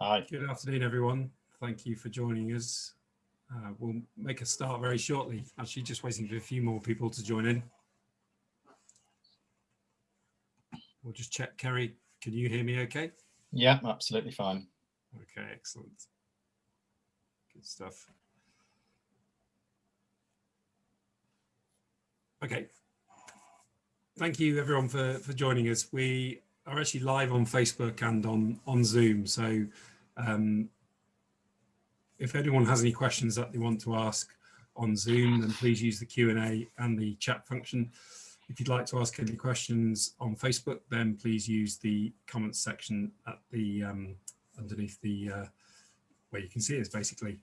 Hi. Good afternoon, everyone. Thank you for joining us. Uh, we'll make a start very shortly. Actually, just waiting for a few more people to join in. We'll just check. Kerry, can you hear me okay? Yeah, absolutely fine. Okay, excellent. Good stuff. Okay. Thank you everyone for, for joining us. We are actually live on Facebook and on, on Zoom. So um, if anyone has any questions that they want to ask on Zoom, then please use the Q&A and the chat function. If you'd like to ask any questions on Facebook, then please use the comments section at the um, underneath the uh, where you can see us basically,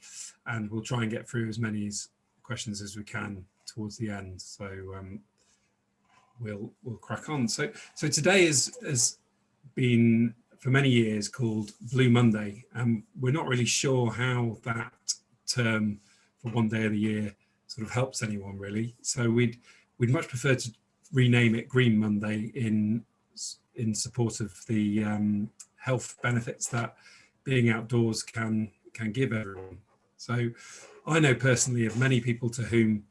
and we'll try and get through as many as questions as we can towards the end. So um, we'll we'll crack on. So so today is has been for many years called Blue Monday, and we're not really sure how that term for one day of the year sort of helps anyone really. So we'd we'd much prefer to rename it Green Monday in in support of the um, health benefits that being outdoors can can give everyone. So I know personally of many people to whom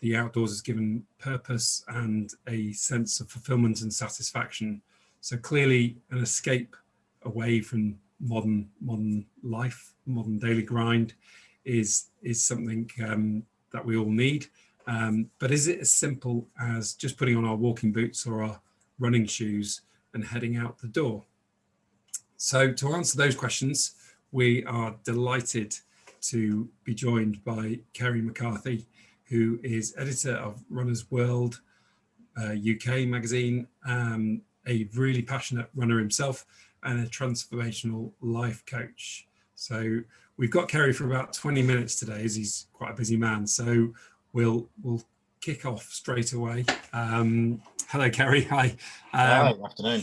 the outdoors has given purpose and a sense of fulfillment and satisfaction. So clearly an escape away from modern modern life, modern daily grind is is something um, that we all need. Um, but is it as simple as just putting on our walking boots or our running shoes and heading out the door? So to answer those questions, we are delighted to be joined by Kerry McCarthy, who is editor of Runner's World uh, UK magazine, um, a really passionate runner himself and a transformational life coach. So we've got Kerry for about 20 minutes today as he's quite a busy man. So we'll we'll kick off straight away. Um, hello, Kerry. Hi. Um, Hi, good afternoon.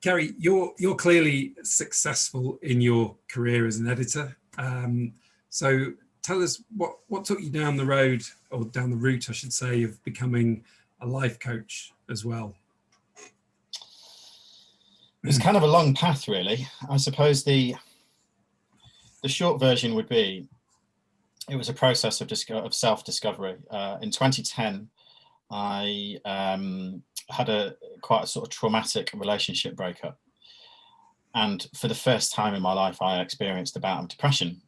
Kerry, you're you're clearly successful in your career as an editor. Um, so tell us what what took you down the road or down the route, I should say, of becoming a life coach as well. It's kind of a long path, really. I suppose the the short version would be it was a process of, of self-discovery. Uh, in 2010, I um, had a quite a sort of traumatic relationship breakup. And for the first time in my life, I experienced a bout of depression.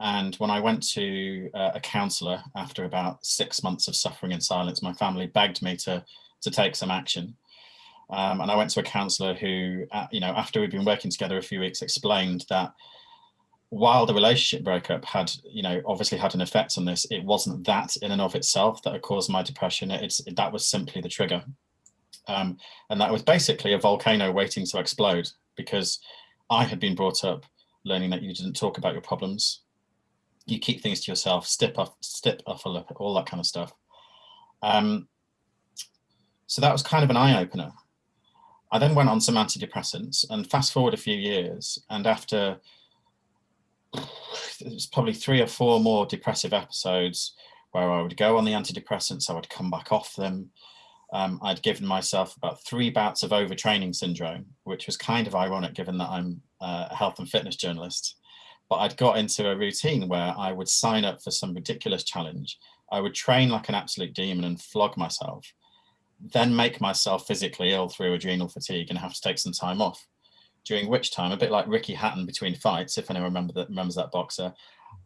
And when I went to uh, a counsellor after about six months of suffering in silence, my family begged me to, to take some action. Um, and I went to a counsellor who, uh, you know, after we'd been working together a few weeks, explained that while the relationship breakup had, you know, obviously had an effect on this, it wasn't that in and of itself that had caused my depression. It's that was simply the trigger. Um, and that was basically a volcano waiting to explode because I had been brought up learning that you didn't talk about your problems. You keep things to yourself, step off, step off a look, all that kind of stuff. Um, so that was kind of an eye opener. I then went on some antidepressants and fast forward a few years and after it was probably three or four more depressive episodes where I would go on the antidepressants, I would come back off them. Um, I'd given myself about three bouts of overtraining syndrome, which was kind of ironic given that I'm a health and fitness journalist. But I'd got into a routine where I would sign up for some ridiculous challenge. I would train like an absolute demon and flog myself, then make myself physically ill through adrenal fatigue and have to take some time off during which time, a bit like Ricky Hatton between fights, if anyone remember that, remembers that boxer,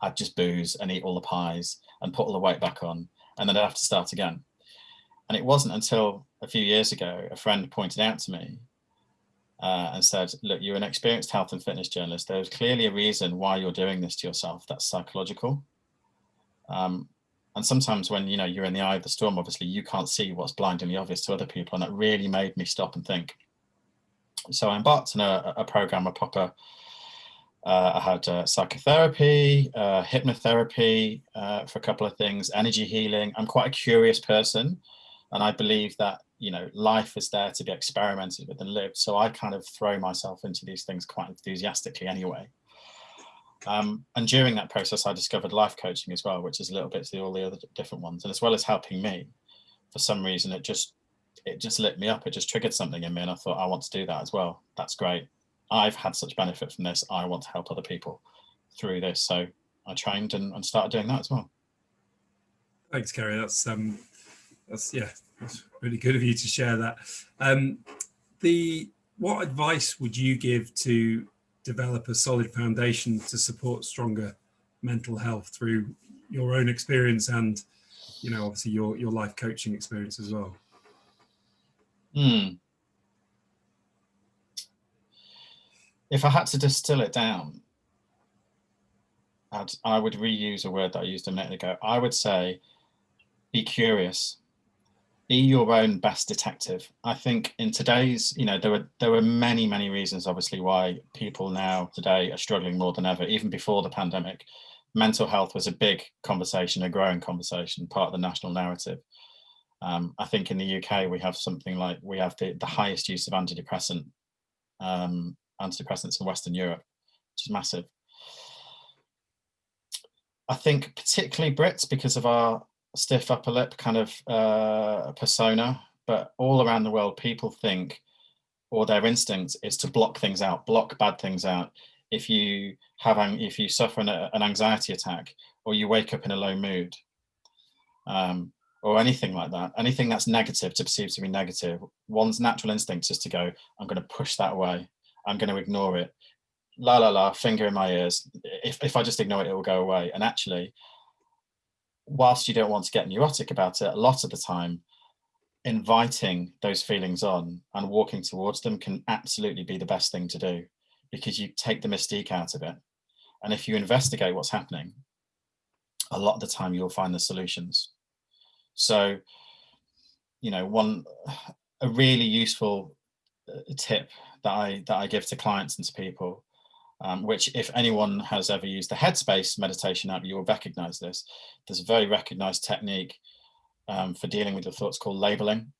I'd just booze and eat all the pies and put all the weight back on, and then I'd have to start again. And it wasn't until a few years ago, a friend pointed out to me uh, and said, look, you're an experienced health and fitness journalist. There's clearly a reason why you're doing this to yourself. That's psychological. Um, and sometimes when you know you're in the eye of the storm, obviously you can't see what's blindingly obvious to other people. And that really made me stop and think, so I embarked on a, a program, a proper, uh, I had uh, psychotherapy, uh, hypnotherapy uh, for a couple of things, energy healing. I'm quite a curious person and I believe that, you know, life is there to be experimented with and lived. So I kind of throw myself into these things quite enthusiastically anyway. Um, and during that process, I discovered life coaching as well, which is a little bit to all the other different ones. And as well as helping me, for some reason, it just it just lit me up. It just triggered something in me and I thought, I want to do that as well. That's great. I've had such benefit from this. I want to help other people through this. So I trained and, and started doing that as well. Thanks, Kerry. That's um, that's yeah, that's really good of you to share that. Um, the what advice would you give to develop a solid foundation to support stronger mental health through your own experience and you know obviously your your life coaching experience as well. Hmm. if i had to distill it down I'd, i would reuse a word that i used a minute ago. I would say be curious be your own best detective i think in today's you know there were there were many many reasons obviously why people now today are struggling more than ever even before the pandemic mental health was a big conversation, a growing conversation, part of the national narrative. Um, I think in the UK we have something like we have the, the highest use of antidepressant um, antidepressants in Western Europe, which is massive. I think particularly Brits because of our stiff upper lip kind of uh, persona, but all around the world people think or their instinct is to block things out, block bad things out if you have if you suffer an, an anxiety attack or you wake up in a low mood um, or anything like that, anything that's negative to perceive to be negative, one's natural instinct is to go, I'm going to push that away. I'm going to ignore it. La la la, finger in my ears. If, if I just ignore it, it will go away. And actually, whilst you don't want to get neurotic about it, a lot of the time, inviting those feelings on and walking towards them can absolutely be the best thing to do because you take the mystique out of it. And if you investigate what's happening, a lot of the time you'll find the solutions. So, you know, one, a really useful uh, tip that I, that I give to clients and to people, um, which if anyone has ever used the Headspace meditation app, you will recognize this. There's a very recognized technique um, for dealing with your thoughts called labeling.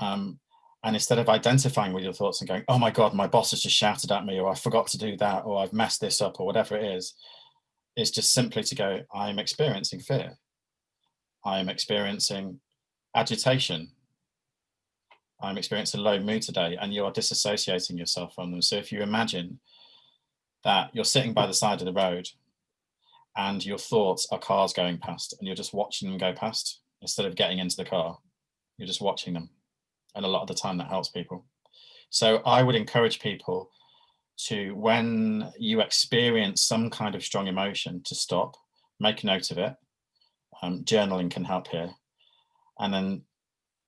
Um, and instead of identifying with your thoughts and going, oh my God, my boss has just shouted at me, or I forgot to do that, or I've messed this up, or whatever it is, it's just simply to go, I'm experiencing fear. I'm experiencing agitation. I'm experiencing low mood today, and you are disassociating yourself from them. So if you imagine that you're sitting by the side of the road and your thoughts are cars going past and you're just watching them go past instead of getting into the car, you're just watching them and a lot of the time that helps people. So I would encourage people to, when you experience some kind of strong emotion, to stop, make a note of it. Um, journaling can help here. And then,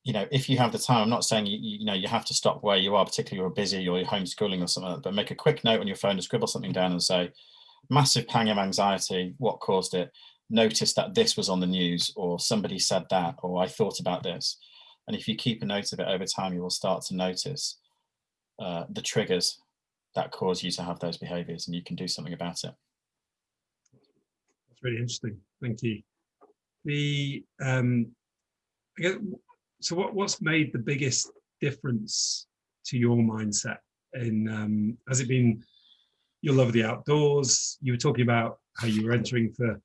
you know, if you have the time, I'm not saying, you, you know, you have to stop where you are, particularly you're busy or you're homeschooling or something like that, but make a quick note on your phone to scribble something down and say, massive pang of anxiety, what caused it? Notice that this was on the news or somebody said that, or I thought about this and if you keep a note of it over time, you will start to notice uh, the triggers that cause you to have those behaviors and you can do something about it. That's really interesting. Thank you. The um, I guess, so what, what's made the biggest difference to your mindset in um, has it been your love of the outdoors? You were talking about how you were entering for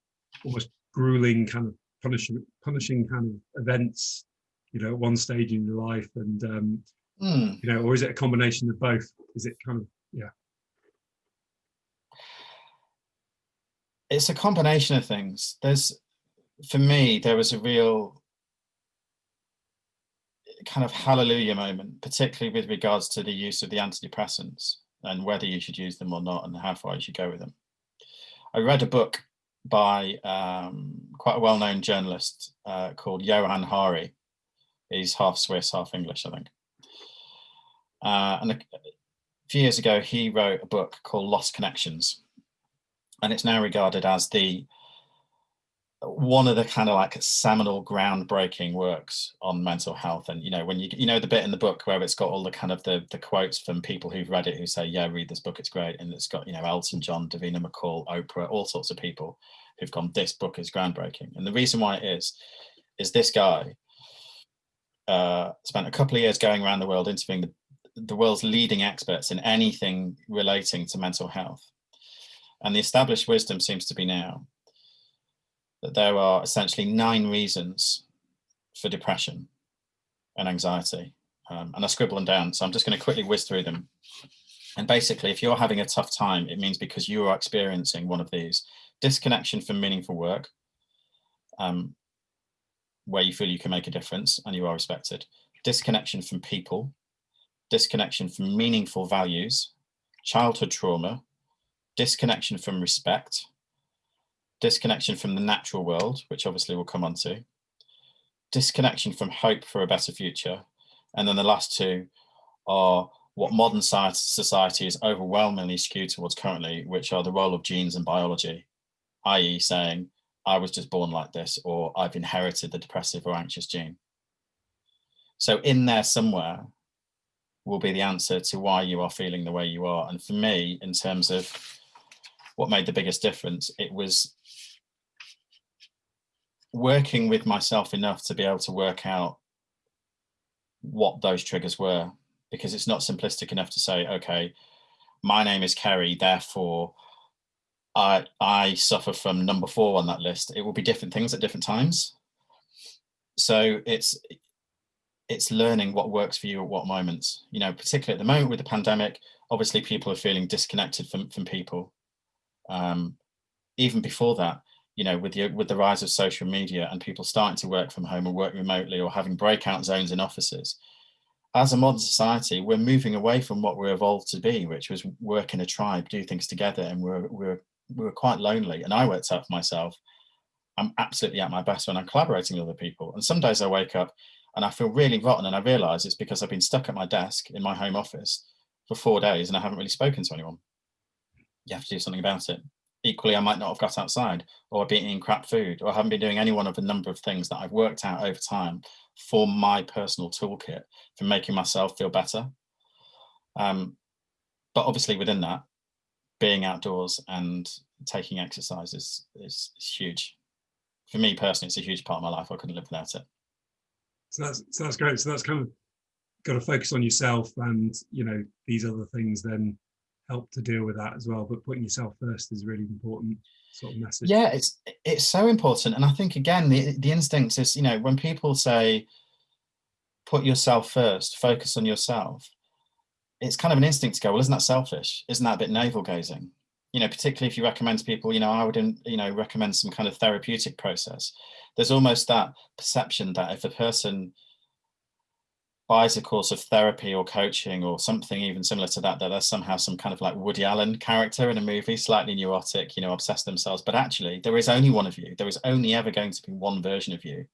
almost grueling kind of punishing punishing kind of events you know, at one stage in your life and, um, mm. you know, or is it a combination of both? Is it kind of, yeah. It's a combination of things. There's, for me, there was a real kind of hallelujah moment, particularly with regards to the use of the antidepressants and whether you should use them or not and how far you should go with them. I read a book by um, quite a well-known journalist uh, called Johann Hari, He's half Swiss, half English, I think. Uh, and a few years ago, he wrote a book called Lost Connections. And it's now regarded as the one of the kind of like seminal groundbreaking works on mental health and you know when you you know the bit in the book where it's got all the kind of the the quotes from people who've read it who say yeah read this book it's great and it's got you know Elton John Davina McCall Oprah all sorts of people who've gone this book is groundbreaking and the reason why it is is this guy uh, spent a couple of years going around the world interviewing the, the world's leading experts in anything relating to mental health. And the established wisdom seems to be now that there are essentially nine reasons for depression and anxiety. Um, and I scribble them down, so I'm just going to quickly whiz through them. And basically, if you're having a tough time, it means because you are experiencing one of these. Disconnection from meaningful work, um, where you feel you can make a difference and you are respected, disconnection from people, disconnection from meaningful values, childhood trauma, disconnection from respect, disconnection from the natural world, which obviously we'll come on to, disconnection from hope for a better future. And then the last two are what modern society is overwhelmingly skewed towards currently, which are the role of genes and biology, i.e. saying, I was just born like this, or I've inherited the depressive or anxious gene. So in there somewhere will be the answer to why you are feeling the way you are. And for me, in terms of what made the biggest difference, it was working with myself enough to be able to work out what those triggers were, because it's not simplistic enough to say, okay, my name is Kerry, therefore I, I suffer from number four on that list. It will be different things at different times. So it's it's learning what works for you at what moments. You know, particularly at the moment with the pandemic, obviously people are feeling disconnected from, from people. Um, even before that, you know, with the, with the rise of social media and people starting to work from home or work remotely or having breakout zones in offices, as a modern society, we're moving away from what we're evolved to be, which was work in a tribe, do things together, and we're we're we're quite lonely. And I worked out for myself, I'm absolutely at my best when I'm collaborating with other people. And some days I wake up and I feel really rotten, and I realise it's because I've been stuck at my desk in my home office for four days and I haven't really spoken to anyone. You have to do something about it equally I might not have got outside or been eating crap food or haven't been doing any one of a number of things that I've worked out over time for my personal toolkit for making myself feel better. Um, but obviously within that, being outdoors and taking exercise is, is, is, huge. For me personally, it's a huge part of my life. I couldn't live without it. So that's, so that's great. So that's kind of got to focus on yourself and, you know, these other things then help to deal with that as well. But putting yourself first is really important sort of message. Yeah, it's it's so important. And I think again, the, the instinct is, you know, when people say put yourself first, focus on yourself, it's kind of an instinct to go, well, isn't that selfish? Isn't that a bit navel gazing? You know, particularly if you recommend to people, you know, I wouldn't, you know, recommend some kind of therapeutic process. There's almost that perception that if a person buys a course of therapy or coaching or something even similar to that, that there's somehow some kind of like Woody Allen character in a movie, slightly neurotic, you know, obsessed themselves. But actually, there is only one of you. There is only ever going to be one version of you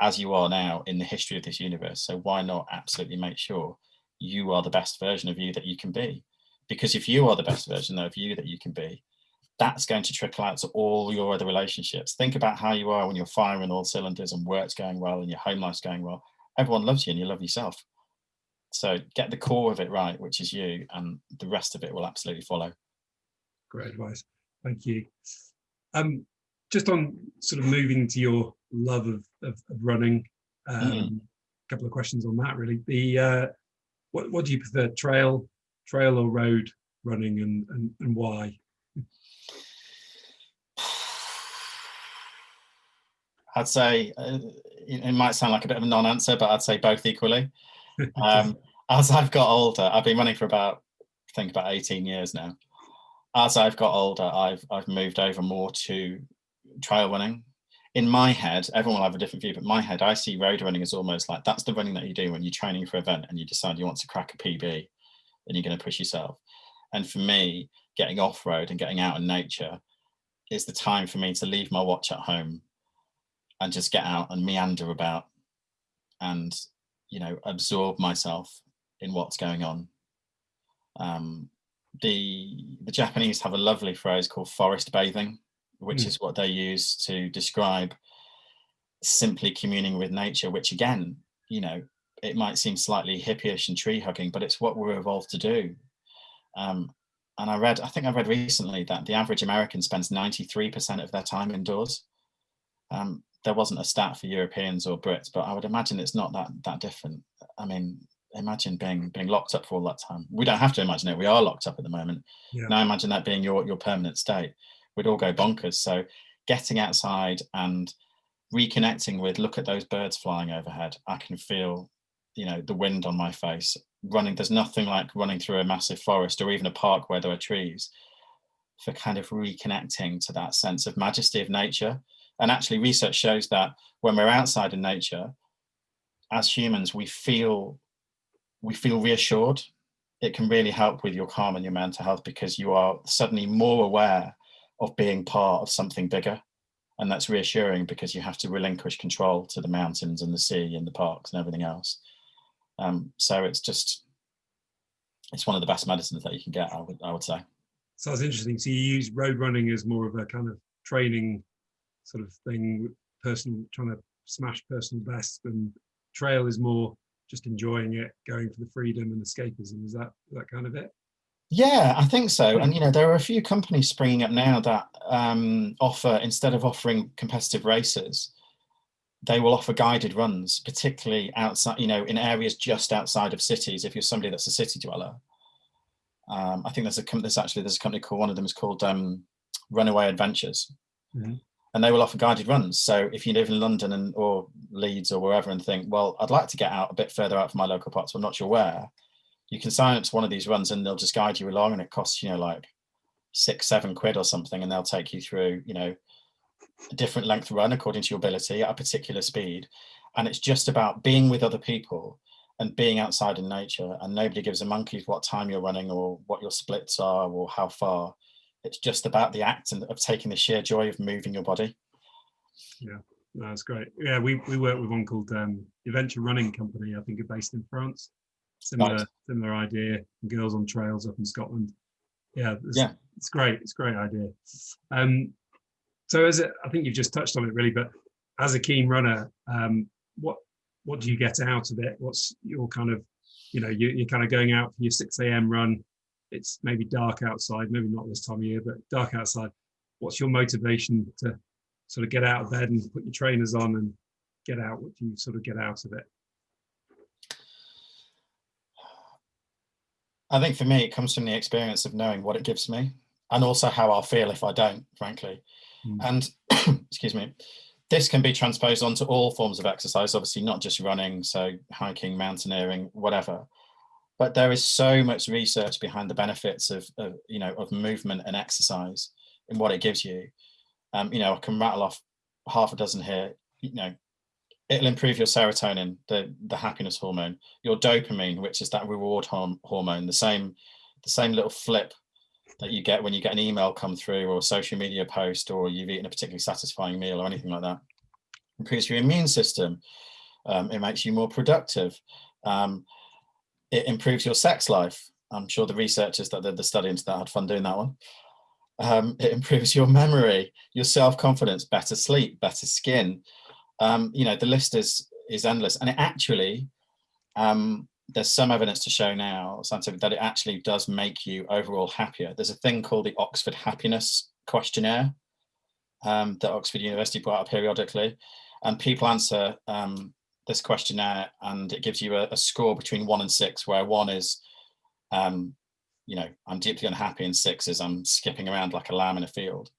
as you are now in the history of this universe. So why not absolutely make sure you are the best version of you that you can be? Because if you are the best version of you that you can be, that's going to trickle out to all your other relationships. Think about how you are when you're firing all cylinders and work's going well and your home life's going well everyone loves you and you love yourself. So get the core of it right, which is you, and the rest of it will absolutely follow. Great advice. Thank you. Um, just on sort of moving to your love of, of, of running, um, mm. a couple of questions on that really. The uh, what, what do you prefer, trail, trail or road running and, and, and why? I'd say uh, it might sound like a bit of a non-answer, but I'd say both equally. Um, as I've got older, I've been running for about, I think about 18 years now. As I've got older, I've, I've moved over more to trail running. In my head, everyone will have a different view, but my head, I see road running as almost like that's the running that you do when you're training for an event and you decide you want to crack a PB and you're going to push yourself. And for me, getting off road and getting out in nature is the time for me to leave my watch at home and just get out and meander about and you know absorb myself in what's going on. Um, the the japanese have a lovely phrase called forest bathing which mm. is what they use to describe simply communing with nature which again you know it might seem slightly hippyish and tree hugging but it's what we're evolved to do. Um, and i read i think i read recently that the average american spends 93 percent of their time indoors. Um, there wasn't a stat for Europeans or Brits, but I would imagine it's not that that different. I mean, imagine being being locked up for all that time. We don't have to imagine it. We are locked up at the moment. Yeah. Now imagine that being your your permanent state. We'd all go bonkers. So getting outside and reconnecting with look at those birds flying overhead. I can feel, you know, the wind on my face. running, there's nothing like running through a massive forest or even a park where there are trees for kind of reconnecting to that sense of majesty of nature. And actually research shows that when we're outside in nature, as humans, we feel we feel reassured. It can really help with your calm and your mental health because you are suddenly more aware of being part of something bigger. And that's reassuring because you have to relinquish control to the mountains and the sea and the parks and everything else. Um, so it's just, it's one of the best medicines that you can get, I would, I would say. Sounds interesting. So you use road running as more of a kind of training sort of thing, personal, trying to smash personal best and trail is more just enjoying it, going for the freedom and escapism. Is that that kind of it? Yeah, I think so. And, you know, there are a few companies springing up now that um, offer, instead of offering competitive races, they will offer guided runs, particularly outside, you know, in areas just outside of cities. If you're somebody that's a city dweller, um, I think there's a there's actually there's a company called one of them is called um, Runaway Adventures, mm -hmm and they will offer guided runs. So if you live in London and or Leeds or wherever and think, well, I'd like to get out a bit further out from my local park, so I'm not sure where, you can sign up to one of these runs and they'll just guide you along and it costs, you know, like six, seven quid or something. And they'll take you through, you know, a different length run according to your ability at a particular speed. And it's just about being with other people and being outside in nature and nobody gives a monkey what time you're running or what your splits are or how far it's just about the act and of taking the sheer joy of moving your body. Yeah, that's great. Yeah, we, we work with one called um, Adventure Running Company, I think are based in France. Similar nice. similar idea, Girls on Trails up in Scotland. Yeah, it's, yeah. it's great. It's a great idea. Um, so as it, I think you've just touched on it really, but as a keen runner, um, what what do you get out of it? What's your kind of, you know, you, you're kind of going out for your 6 a.m. run it's maybe dark outside, maybe not this time of year, but dark outside. What's your motivation to sort of get out of bed and put your trainers on and get out? What do you sort of get out of it? I think for me, it comes from the experience of knowing what it gives me and also how I'll feel if I don't, frankly. Mm. And excuse me, this can be transposed onto all forms of exercise, obviously not just running, so hiking, mountaineering, whatever but there is so much research behind the benefits of, of you know of movement and exercise and what it gives you. Um, you know i can rattle off half a dozen here. You know it'll improve your serotonin the the happiness hormone your dopamine which is that reward horm hormone the same the same little flip that you get when you get an email come through or a social media post or you've eaten a particularly satisfying meal or anything like that. Improves your immune system. Um, it makes you more productive. Um, it improves your sex life. I'm sure the researchers that did the study into that had fun doing that one. Um, it improves your memory, your self-confidence, better sleep, better skin. Um, you know, the list is is endless. And it actually, um, there's some evidence to show now, scientific, that it actually does make you overall happier. There's a thing called the Oxford Happiness Questionnaire um, that Oxford University brought up periodically. And people answer um, this questionnaire and it gives you a, a, score between one and six, where one is, um, you know, I'm deeply unhappy and six is I'm skipping around like a lamb in a field.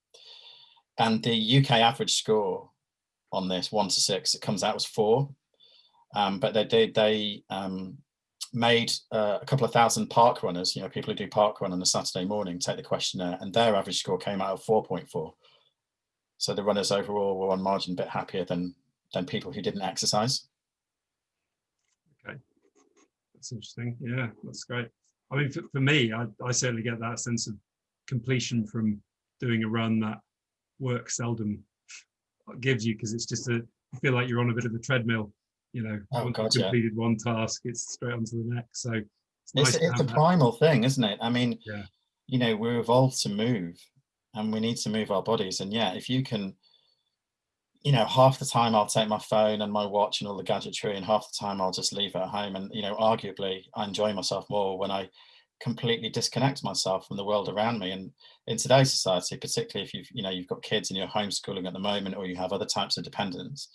And the UK average score on this one to six, it comes out as four. Um, but they did, they um, made uh, a couple of thousand park runners, you know, people who do park run on a Saturday morning, take the questionnaire and their average score came out of 4.4. So the runners overall were on margin a bit happier than, than people who didn't exercise. That's interesting. Yeah, that's great. I mean, for, for me, I, I certainly get that sense of completion from doing a run that work seldom gives you because it's just a you feel like you're on a bit of a treadmill you know oh, once God, you've completed one task it's straight onto the next. So it's, it's, nice it's a primal thing isn't it? I mean yeah. you know we're evolved to move and we need to move our bodies. And yeah if you can you know, half the time I'll take my phone and my watch and all the gadgetry and half the time I'll just leave it at home. And, you know, arguably I enjoy myself more when I completely disconnect myself from the world around me. And in today's society, particularly if you've, you know, you've got kids and you're homeschooling at the moment, or you have other types of dependents,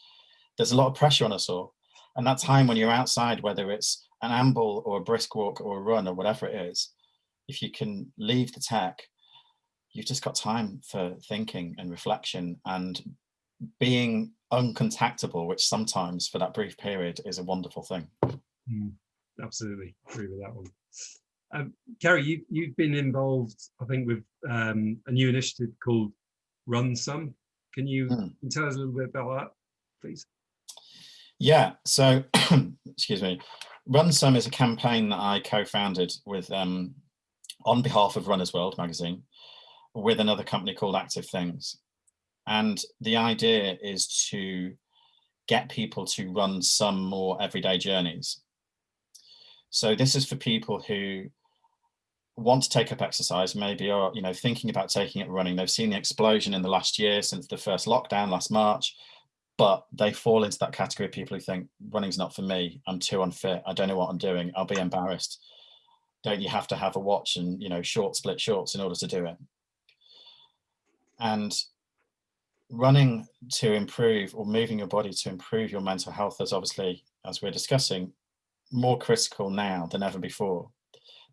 there's a lot of pressure on us all. And that time when you're outside, whether it's an amble or a brisk walk or a run or whatever it is, if you can leave the tech, you've just got time for thinking and reflection and being uncontactable, which sometimes for that brief period is a wonderful thing. Mm. absolutely agree with that one. Um, Kerry, you, you've been involved, I think, with um, a new initiative called Run Some. Can you, can tell us a little bit about that, please? Yeah, so, excuse me, Run Some is a campaign that I co-founded with, um, on behalf of Runners World magazine, with another company called Active Things. And the idea is to get people to run some more everyday journeys. So this is for people who want to take up exercise, maybe are you know thinking about taking it running. They've seen the explosion in the last year since the first lockdown last March, but they fall into that category of people who think running's not for me. I'm too unfit. I don't know what I'm doing. I'll be embarrassed. Don't you have to have a watch and you know short split shorts in order to do it? And running to improve or moving your body to improve your mental health is obviously, as we're discussing, more critical now than ever before,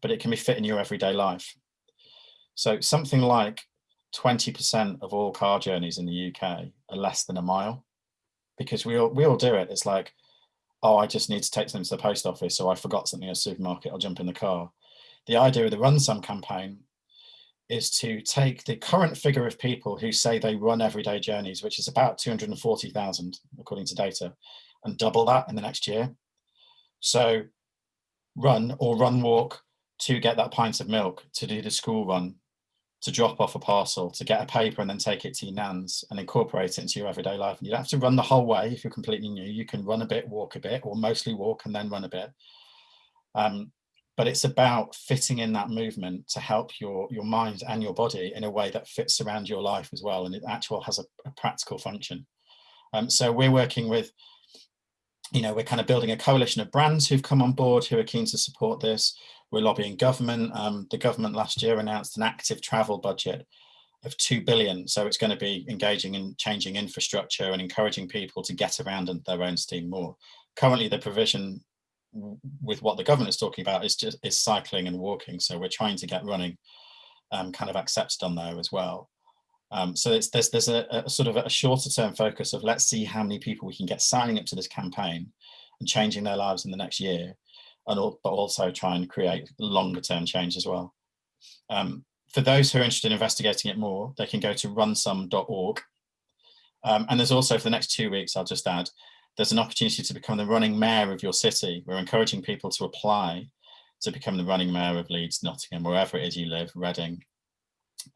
but it can be fit in your everyday life. So something like 20% of all car journeys in the UK are less than a mile because we all, we all do it. It's like, oh, I just need to take something to the post office. So I forgot something at a supermarket. I'll jump in the car. The idea of the Run Some campaign is to take the current figure of people who say they run everyday journeys, which is about 240,000 according to data, and double that in the next year. So run or run walk to get that pint of milk, to do the school run, to drop off a parcel, to get a paper and then take it to your nan's and incorporate it into your everyday life. And you don't have to run the whole way if you're completely new. You can run a bit, walk a bit, or mostly walk and then run a bit. Um, but it's about fitting in that movement to help your your mind and your body in a way that fits around your life as well and it actually has a, a practical function. Um, so we're working with you know we're kind of building a coalition of brands who've come on board who are keen to support this. We're lobbying government. Um, the government last year announced an active travel budget of 2 billion. So it's going to be engaging in changing infrastructure and encouraging people to get around their own steam more. Currently the provision with what the government is talking about is just is cycling and walking. So we're trying to get running um, kind of accepted on there as well. Um, so there's there's a, a, sort of a shorter term focus of let's see how many people we can get signing up to this campaign and changing their lives in the next year, and all, but also try and create longer term change as well. Um, for those who are interested in investigating it more, they can go to runsome.org. Um, and there's also for the next two weeks, I'll just add, there's an opportunity to become the running mayor of your city. We're encouraging people to apply to become the running mayor of Leeds, Nottingham, wherever it is you live, Reading.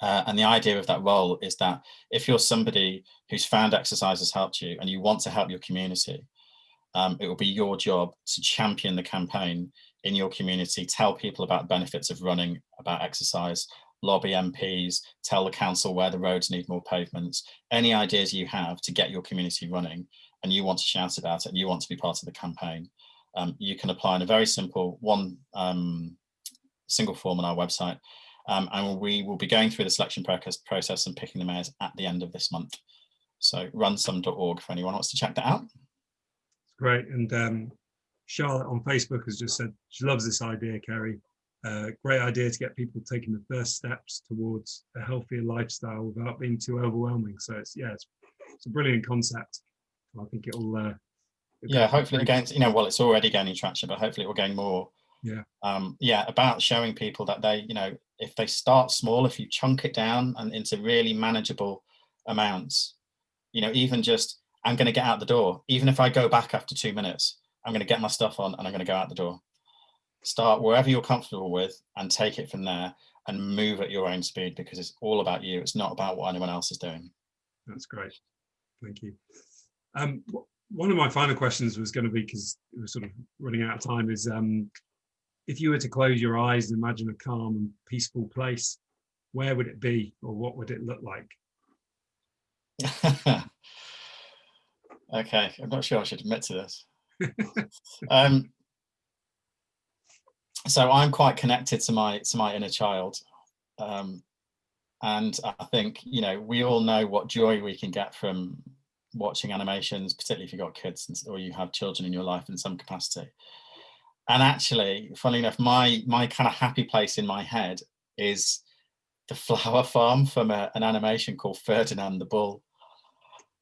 Uh, and the idea of that role is that if you're somebody who's found exercise has helped you and you want to help your community, um, it will be your job to champion the campaign in your community, tell people about the benefits of running, about exercise, lobby MPs, tell the council where the roads need more pavements, any ideas you have to get your community running and you want to shout about it and you want to be part of the campaign, um, you can apply in a very simple one um, single form on our website. Um, and we will be going through the selection process and picking the mayors at the end of this month. So runsome.org for anyone wants to check that out. Great. And um, Charlotte on Facebook has just said she loves this idea, Kerry. Uh, great idea to get people taking the first steps towards a healthier lifestyle without being too overwhelming. So it's yeah, it's, it's a brilliant concept. I think it'll. Uh, yeah, hopefully it gains. You know, well, it's already gaining traction, but hopefully it will gain more. Yeah. Um, yeah, about showing people that they, you know, if they start small, if you chunk it down and into really manageable amounts, you know, even just I'm going to get out the door. Even if I go back after two minutes, I'm going to get my stuff on and I'm going to go out the door. Start wherever you're comfortable with and take it from there and move at your own speed because it's all about you. It's not about what anyone else is doing. That's great. Thank you. Um, one of my final questions was going to be, because we're sort of running out of time, is um, if you were to close your eyes and imagine a calm and peaceful place, where would it be or what would it look like? okay, I'm not sure I should admit to this. um, so I'm quite connected to my to my inner child. Um, and I think, you know, we all know what joy we can get from watching animations, particularly if you've got kids or you have children in your life in some capacity. And actually, funnily enough, my my kind of happy place in my head is the flower farm from a, an animation called Ferdinand the Bull,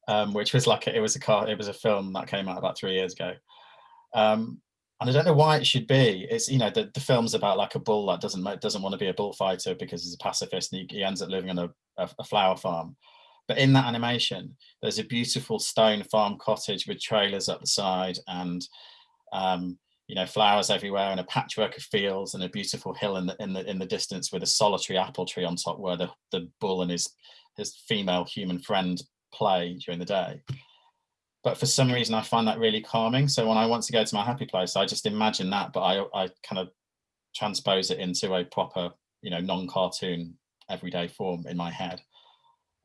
um, which was like a, it was a car, it was a film that came out about three years ago. Um, and I don't know why it should be. It's you know the, the film's about like a bull that doesn't doesn't want to be a bullfighter because he's a pacifist and he, he ends up living on a, a, a, flower farm. But in that animation, there's a beautiful stone farm cottage with trailers at the side and um, you know flowers everywhere and a patchwork of fields and a beautiful hill in the in the in the distance with a solitary apple tree on top where the the bull and his his female human friend play during the day but for some reason I find that really calming. So when I want to go to my happy place, I just imagine that, but I, I kind of transpose it into a proper, you know, non-cartoon everyday form in my head.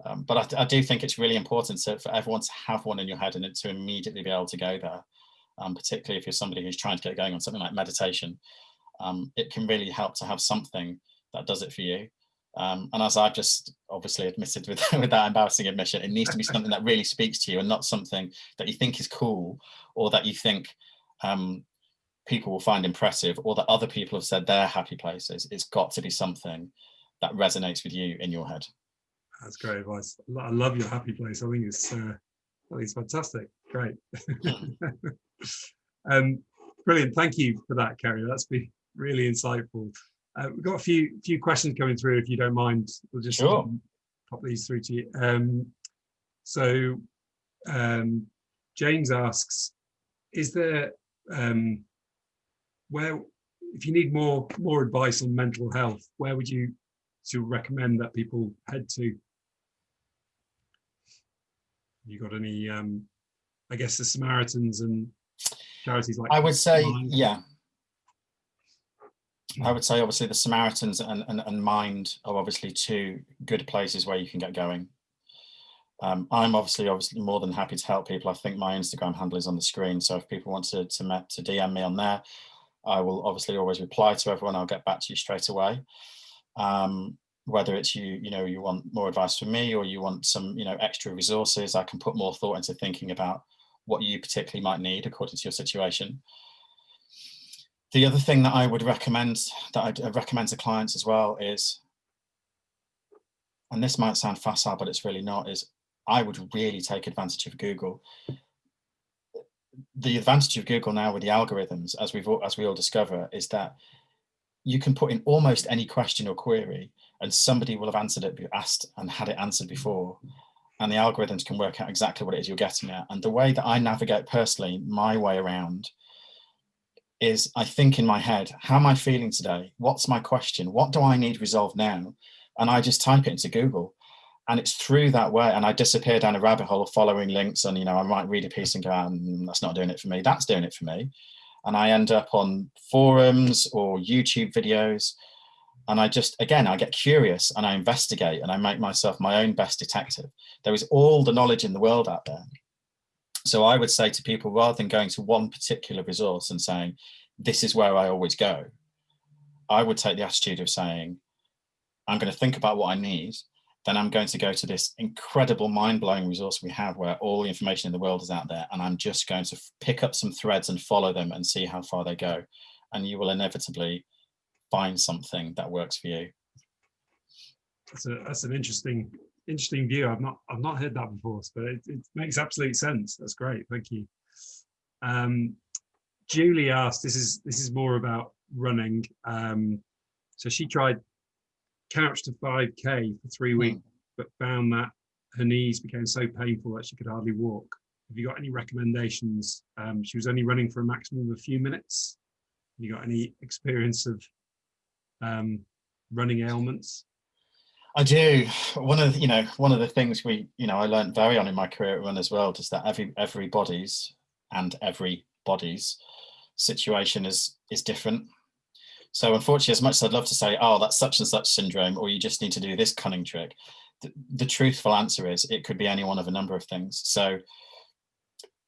Um, but I, I, do think it's really important to, for everyone to have one in your head and to immediately be able to go there, um, particularly if you're somebody who's trying to get going on something like meditation. Um, it can really help to have something that does it for you. Um, and as I've just obviously admitted with, with that embarrassing admission, it needs to be something that really speaks to you and not something that you think is cool or that you think um, people will find impressive or that other people have said they're happy places. It's got to be something that resonates with you in your head. That's great advice. I love your happy place. I think it's, uh, I think it's fantastic. Great. um, brilliant. Thank you for that, Kerry. That's been really insightful. Uh, we've got a few few questions coming through. If you don't mind, we'll just sure. pop these through to you. Um, so um, James asks, is there um, where if you need more more advice on mental health, where would you to recommend that people head to? You got any? Um, I guess the Samaritans and charities like. I would say, yeah, I would say obviously the Samaritans and, and, and Mind are obviously two good places where you can get going. Um, I'm obviously obviously more than happy to help people. I think my Instagram handle is on the screen. So if people want to, to, to DM me on there, I will obviously always reply to everyone. I'll get back to you straight away. Um, whether it's you, you know, you want more advice from me or you want some, you know, extra resources, I can put more thought into thinking about what you particularly might need according to your situation. The other thing that I would recommend, that I'd uh, recommend to clients as well is, and this might sound facile, but it's really not, is I would really take advantage of Google. The advantage of Google now with the algorithms, as we've as we all discover, is that you can put in almost any question or query and somebody will have answered it, asked and had it answered before. And the algorithms can work out exactly what it is you're getting at. And the way that I navigate personally, my way around is I think in my head, how am I feeling today? What's my question? What do I need resolved now? And I just type it into Google. And it's through that way. And I disappear down a rabbit hole of following links. And, you know, I might read a piece and go, mm, that's not doing it for me. That's doing it for me. And I end up on forums or YouTube videos. And I just, again, I get curious and I investigate and I make myself my own best detective. There is all the knowledge in the world out there. So I would say to people, rather than going to one particular resource and saying, this is where I always go, I would take the attitude of saying, I'm going to think about what I need, then I'm going to go to this incredible mind-blowing resource we have where all the information in the world is out there and I'm just going to pick up some threads and follow them and see how far they go. And you will inevitably find something that works for you. That's, a, that's an interesting interesting view. I've not I've not heard that before, but it, it makes absolute sense. That's great. Thank you. Um, Julie asked, this is this is more about running. Um, so she tried couch to 5k for three hmm. weeks, mm. but found that her knees became so painful that she could hardly walk. Have you got any recommendations? Um, she was only running for a maximum of a few minutes. Have you got any experience of um, running ailments? I do. One of the, you know one of the things we you know I learned very on in my career at Run as well is that every everybody's and everybody's situation is is different. So unfortunately, as much as I'd love to say, oh, that's such and such syndrome, or you just need to do this cunning trick, the, the truthful answer is it could be any one of a number of things. So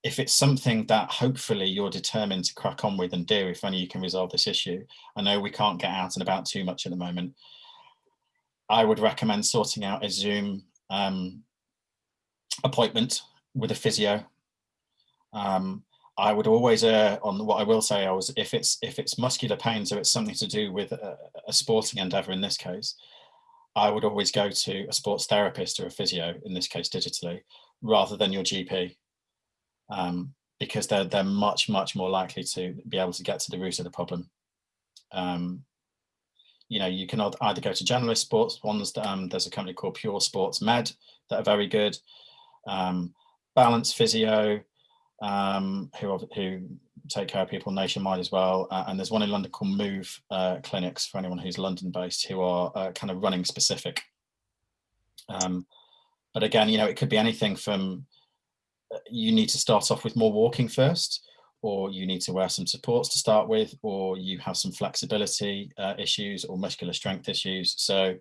if it's something that hopefully you're determined to crack on with and do, if only you can resolve this issue. I know we can't get out and about too much at the moment, I would recommend sorting out a Zoom um, appointment with a physio. Um, I would always err on what I will say I was if it's if it's muscular pain, so it's something to do with a, a sporting endeavor in this case, I would always go to a sports therapist or a physio, in this case digitally, rather than your GP. Um, because they're they're much much more likely to be able to get to the root of the problem. Um, you know, you can either go to generalist sports ones. Um, there's a company called Pure Sports Med that are very good. Um, Balance Physio, um, who who take care of people nationwide as well. Uh, and there's one in London called Move uh, Clinics for anyone who's London based who are uh, kind of running specific. Um, but again, you know, it could be anything from you need to start off with more walking first, or you need to wear some supports to start with, or you have some flexibility uh, issues or muscular strength issues. So,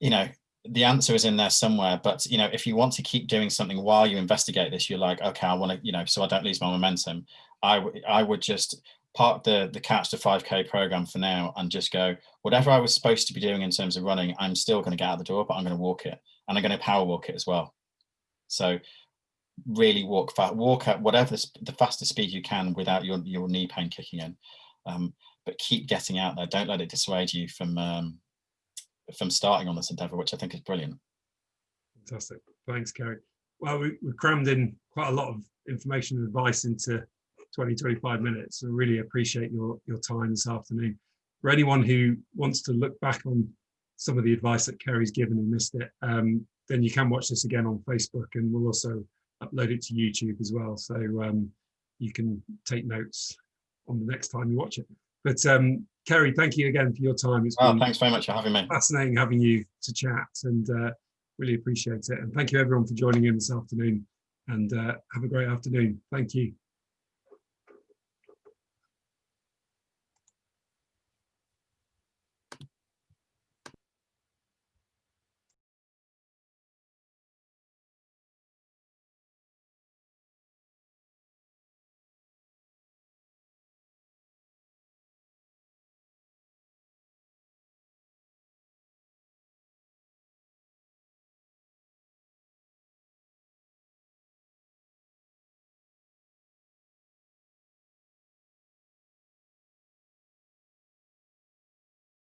you know, the answer is in there somewhere but you know if you want to keep doing something while you investigate this you're like okay i want to you know so i don't lose my momentum. I i would just park the the Couch to 5k program for now and just go whatever i was supposed to be doing in terms of running i'm still going to get out the door but i'm going to walk it. And i'm going to power walk it as well so really walk fast walk at whatever the, fastest speed you can without your your knee pain kicking in um, but keep getting out there don't let it dissuade you from um, from starting on this endeavor, which I think is brilliant. Fantastic. Thanks, Kerry. Well, we, we crammed in quite a lot of information and advice into 20, 25 minutes. So really appreciate your, your time this afternoon. For anyone who wants to look back on some of the advice that Kerry's given and missed it, um, then you can watch this again on Facebook and we'll also upload it to YouTube as well. So um, you can take notes on the next time you watch it. But um, Kerry, thank you again for your time. It's oh, thanks very much for having me. Fascinating having you to chat and uh, really appreciate it. And thank you everyone for joining in this afternoon and uh, have a great afternoon. Thank you.